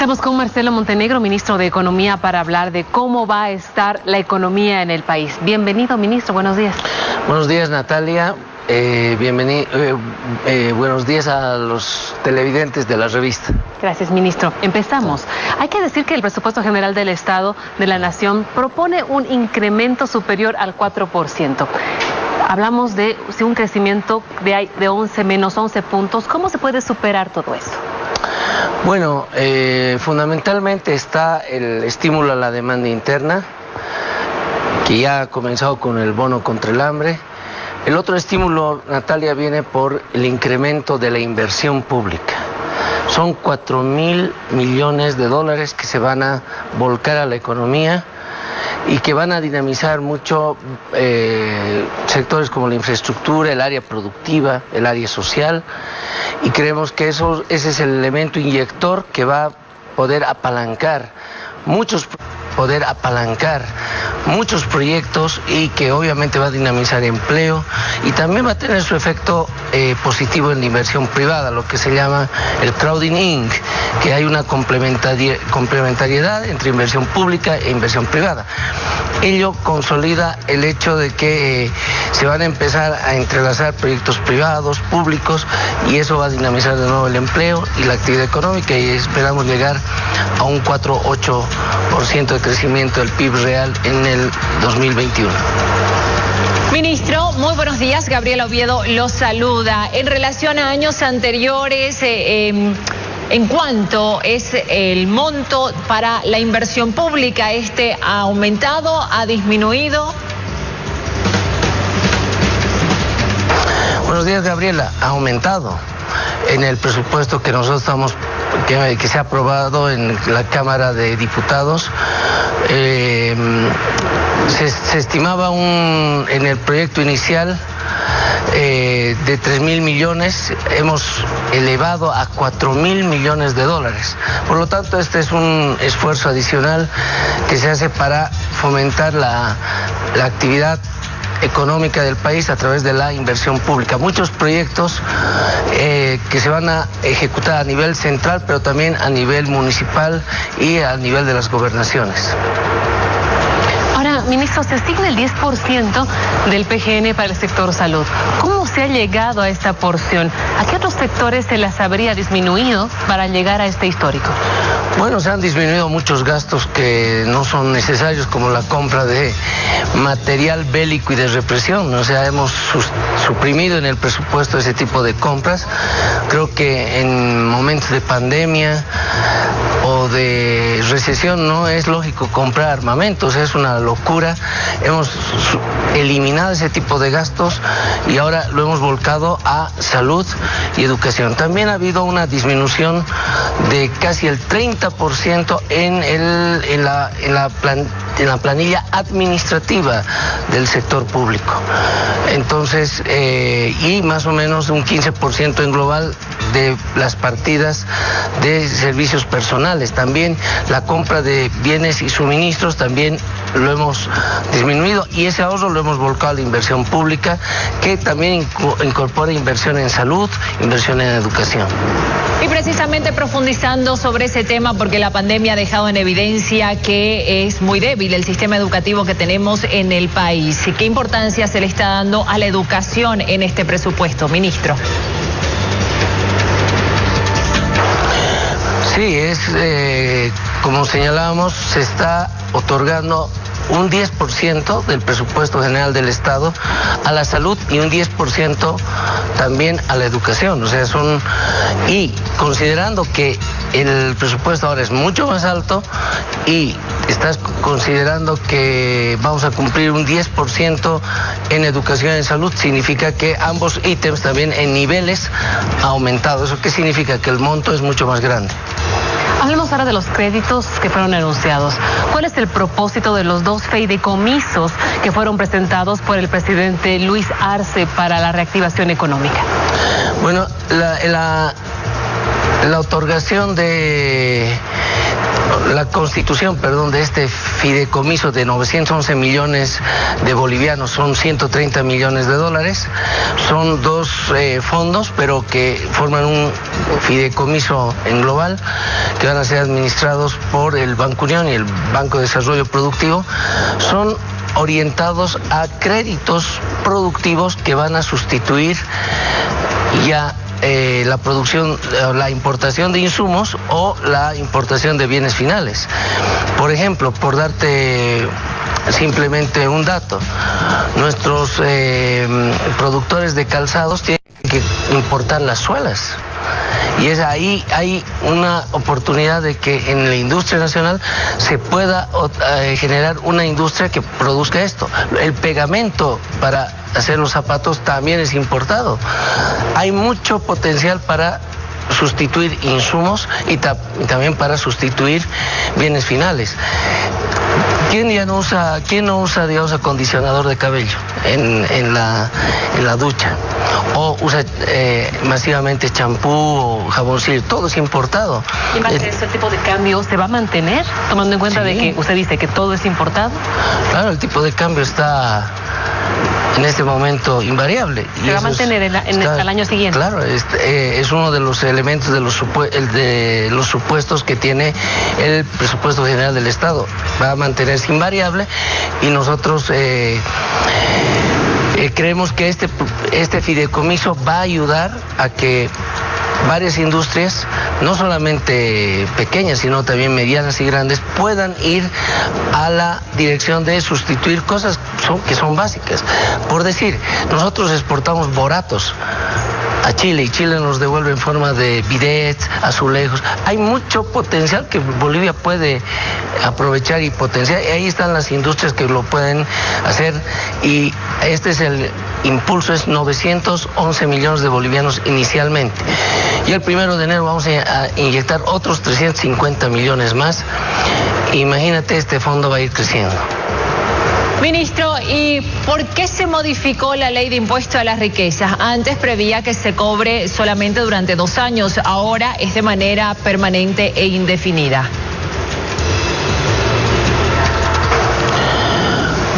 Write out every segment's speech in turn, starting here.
Estamos con Marcelo Montenegro, ministro de Economía, para hablar de cómo va a estar la economía en el país. Bienvenido, ministro. Buenos días. Buenos días, Natalia. Eh, bienvenido, eh, eh, buenos días a los televidentes de la revista. Gracias, ministro. Empezamos. Hay que decir que el presupuesto general del Estado de la Nación propone un incremento superior al 4%. Hablamos de un crecimiento de, de 11 menos 11 puntos. ¿Cómo se puede superar todo eso? Bueno, eh, fundamentalmente está el estímulo a la demanda interna, que ya ha comenzado con el bono contra el hambre. El otro estímulo, Natalia, viene por el incremento de la inversión pública. Son 4 mil millones de dólares que se van a volcar a la economía y que van a dinamizar mucho eh, sectores como la infraestructura, el área productiva, el área social y creemos que eso, ese es el elemento inyector que va a poder apalancar muchos poder apalancar muchos proyectos y que obviamente va a dinamizar empleo y también va a tener su efecto eh, positivo en la inversión privada, lo que se llama el crowding in, que hay una complementariedad entre inversión pública e inversión privada. Ello consolida el hecho de que eh, se van a empezar a entrelazar proyectos privados, públicos, y eso va a dinamizar de nuevo el empleo y la actividad económica y esperamos llegar a un 4-8% de crecimiento del PIB real en el 2021. Ministro, muy buenos días. Gabriela Oviedo los saluda. En relación a años anteriores, eh, em, ¿en cuánto es el monto para la inversión pública? ¿Este ha aumentado, ha disminuido? Buenos días, Gabriela. Ha aumentado en el presupuesto que nosotros estamos que, se ha aprobado en la Cámara de Diputados. Eh, se, estimaba un, en el proyecto inicial eh, de 3 mil millones, hemos elevado a 4 mil millones de dólares. Por lo tanto, este es un esfuerzo adicional que se hace para fomentar la, actividad económica del país a través de la inversión pública. Muchos proyectos eh, que se van a ejecutar a nivel central, pero también a nivel municipal y a nivel de las gobernaciones. Ministro, se asigna el 10% del PGN para el sector salud. ¿Cómo se ha llegado a esta porción? ¿A qué otros sectores se las habría disminuido para llegar a este histórico? Bueno, se han disminuido muchos gastos que no son necesarios, como la compra de material bélico y de represión. O sea, hemos suprimido en el presupuesto ese tipo de compras. Creo que en momentos de pandemia de recesión no es lógico comprar armamentos, es una locura. Hemos eliminado ese tipo de gastos y ahora lo hemos volcado a salud y educación. También ha habido una disminución de casi el 30% en, el, en, la, en, la en la planilla administrativa del sector público. Entonces, eh, y más o menos un 15% en global de las partidas de servicios personales. También la compra de bienes y suministros también lo hemos disminuido y ese ahorro lo hemos volcado a la inversión pública que también incorpora inversión en salud, inversión en educación. Y precisamente profundizando sobre ese tema porque la pandemia ha dejado en evidencia que es muy débil el sistema educativo que tenemos en el país. ¿Qué importancia se le está dando a la educación en este presupuesto, ministro? Sí, es eh, como señalábamos, se está otorgando un 10% del presupuesto general del Estado a la salud y un 10% también a la educación. O sea, son. Y considerando que el presupuesto ahora es mucho más alto y estás considerando que vamos a cumplir un 10% en educación y en salud, significa que ambos ítems también en niveles ha aumentado. ¿Eso qué significa? Que el monto es mucho más grande. Hablemos ahora de los créditos que fueron anunciados. ¿Cuál es el propósito de los dos fideicomisos que fueron presentados por el presidente Luis Arce para la reactivación económica? Bueno, la, la, la otorgación de la constitución, perdón, de este fideicomiso de 911 millones de bolivianos, son 130 millones de dólares. Son dos eh, fondos, pero que forman un fideicomiso en global que van a ser administrados por el Banco Unión y el Banco de Desarrollo Productivo. Son orientados a créditos productivos que van a sustituir ya eh, la producción, eh, la importación de insumos o la importación de bienes finales. Por ejemplo, por darte simplemente un dato, nuestros eh, productores de calzados tienen que importar las suelas. Y es ahí hay una oportunidad de que en la industria nacional se pueda generar una industria que produzca esto. El pegamento para hacer los zapatos también es importado. Hay mucho potencial para sustituir insumos y, también para sustituir bienes finales. ¿Quién ya no usa, quién no usa, digamos, acondicionador de cabello en, la, en la ducha? O usa eh, masivamente champú o jaboncillo, todo es importado. ¿Y este tipo de cambio se va a mantener, tomando en cuenta de que usted dice que todo es importado? Claro, el tipo de cambio está en este momento invariable. ¿Se va a mantener en, el año siguiente? Claro, es, eh, es, uno de los elementos de los, de los supuestos que tiene el presupuesto general del Estado. Va a mantenerse invariable y nosotros... Eh, eh, creemos que este, este fideicomiso va a ayudar a que varias industrias, no solamente pequeñas, sino también medianas y grandes, puedan ir a la dirección de sustituir cosas que son básicas. Por decir, nosotros exportamos boratos a Chile y Chile nos devuelve en forma de bidets, azulejos. Hay mucho potencial que Bolivia puede aprovechar y potenciar. Y ahí están las industrias que lo pueden hacer y este es el impulso, es 911 millones de bolivianos inicialmente. Y el primero de enero vamos a inyectar otros 350 millones más. Imagínate, este fondo va a ir creciendo. Ministro, ¿y por qué se modificó la ley de impuesto a las riquezas? Antes prevía que se cobre solamente durante dos años, ahora es de manera permanente e indefinida.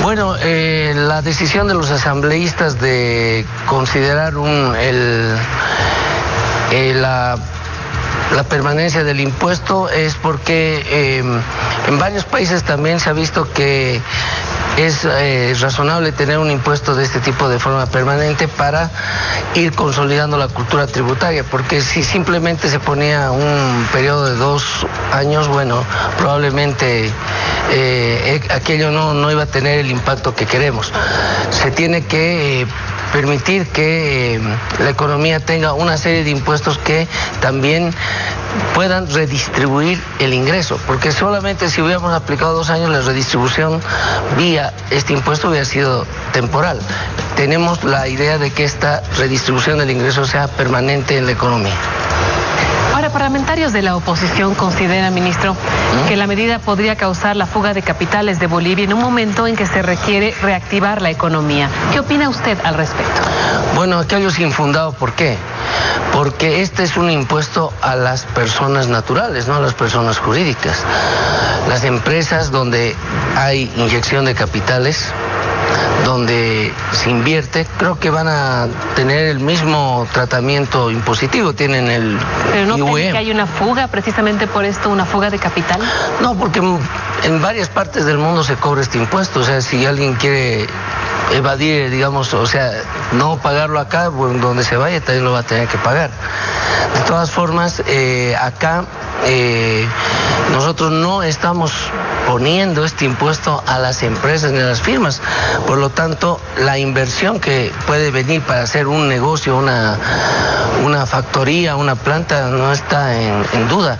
Bueno, eh, la decisión de los asambleístas de considerar un, el, eh, la la permanencia del impuesto es porque eh, en varios países también se ha visto que es eh, razonable tener un impuesto de este tipo de forma permanente para ir consolidando la cultura tributaria, porque si simplemente se ponía un periodo de dos años, bueno, probablemente eh, aquello no, no iba a tener el impacto que queremos. Se tiene que permitir que la economía tenga una serie de impuestos que también puedan redistribuir el ingreso, porque solamente si hubiéramos aplicado dos años la redistribución vía este impuesto hubiera sido temporal. Tenemos la idea de que esta redistribución del ingreso sea permanente en la economía. Parlamentarios de la oposición consideran, ministro, que la medida podría causar la fuga de capitales de Bolivia en un momento en que se requiere reactivar la economía. ¿Qué opina usted al respecto? Bueno, aquello es infundado. ¿Por qué? Porque este es un impuesto a las personas naturales, no a las personas jurídicas. Las empresas donde hay inyección de capitales donde se invierte, creo que van a tener el mismo tratamiento impositivo, tienen el ¿Pero no que hay una fuga precisamente por esto, una fuga de capital? No, porque en varias partes del mundo se cobra este impuesto, o sea, si alguien quiere evadir, digamos, o sea, no pagarlo acá, donde se vaya también lo va a tener que pagar. De todas formas, eh, acá eh, nosotros no estamos poniendo este impuesto a las empresas ni a las firmas. Por lo tanto, la inversión que puede venir para hacer un negocio, una, una factoría, una planta, no está en, en duda.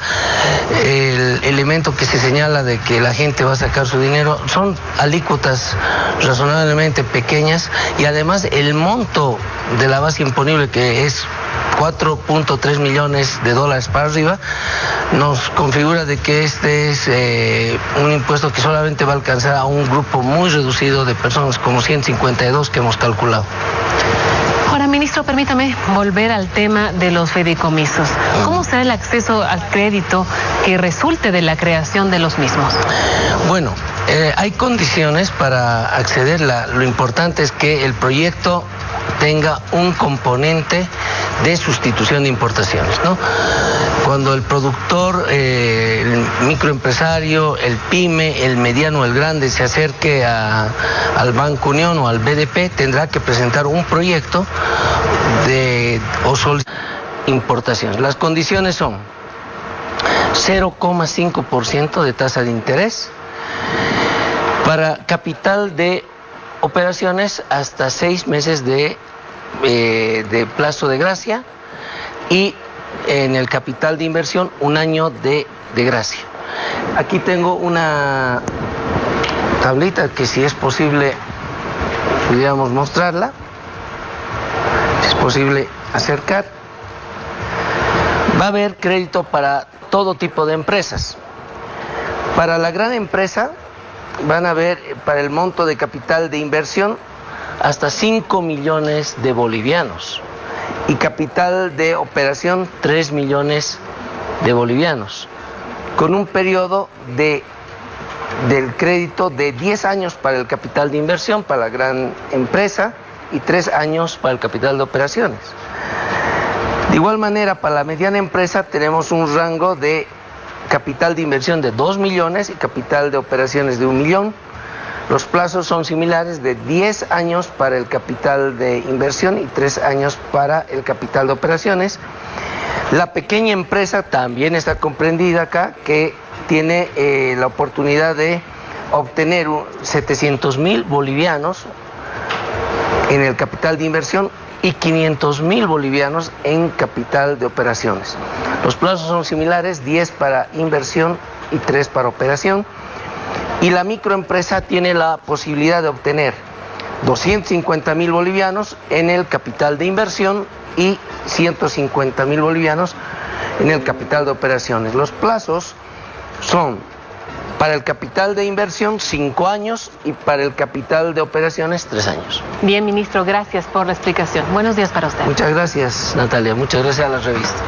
El elemento que se señala de que la gente va a sacar su dinero son alícuotas razonablemente pequeñas y además el monto de la base imponible que es 4.3 millones de dólares para arriba, nos configura de que este es eh, un impuesto que solamente va a alcanzar a un grupo muy reducido de personas, como 152 que hemos calculado. Ahora, Ministro, permítame volver al tema de los fideicomisos. ¿Cómo será el acceso al crédito que resulte de la creación de los mismos? Bueno, eh, hay condiciones para acceder. lo importante es que el proyecto tenga un componente de sustitución de importaciones. ¿no? Cuando el productor, eh, el microempresario, el pyme, el mediano, el grande se acerque al Banco Unión o al BDP, tendrá que presentar un proyecto de o importación. Las condiciones son 0,5% de tasa de interés para capital de operaciones hasta seis meses de, eh, de plazo de gracia y en el capital de inversión un año de, de gracia. Aquí tengo una tablita que si es posible pudiéramos mostrarla, si es posible acercar. Va a haber crédito para todo tipo de empresas. Para la gran empresa van a ver para el monto de capital de inversión hasta 5 millones de bolivianos y capital de operación 3 millones de bolivianos, con un periodo de, del crédito de 10 años para el capital de inversión, para la gran empresa, y 3 años para el capital de operaciones. De igual manera, para la mediana empresa tenemos un rango de capital de inversión de 2 millones y capital de operaciones de 1 millón. Los plazos son similares de 10 años para el capital de inversión y 3 años para el capital de operaciones. La pequeña empresa también está comprendida acá, que tiene eh, la oportunidad de obtener 700 mil bolivianos en el capital de inversión y 500 mil bolivianos en capital de operaciones. Los plazos son similares, 10 para inversión y 3 para operación. Y la microempresa tiene la posibilidad de obtener 250 mil bolivianos en el capital de inversión y 150 mil bolivianos en el capital de operaciones. Los plazos son para el capital de inversión, cinco años y para el capital de operaciones, tres años. Bien, ministro, gracias por la explicación. Buenos días para usted. Muchas gracias, Natalia. Muchas gracias a la revista.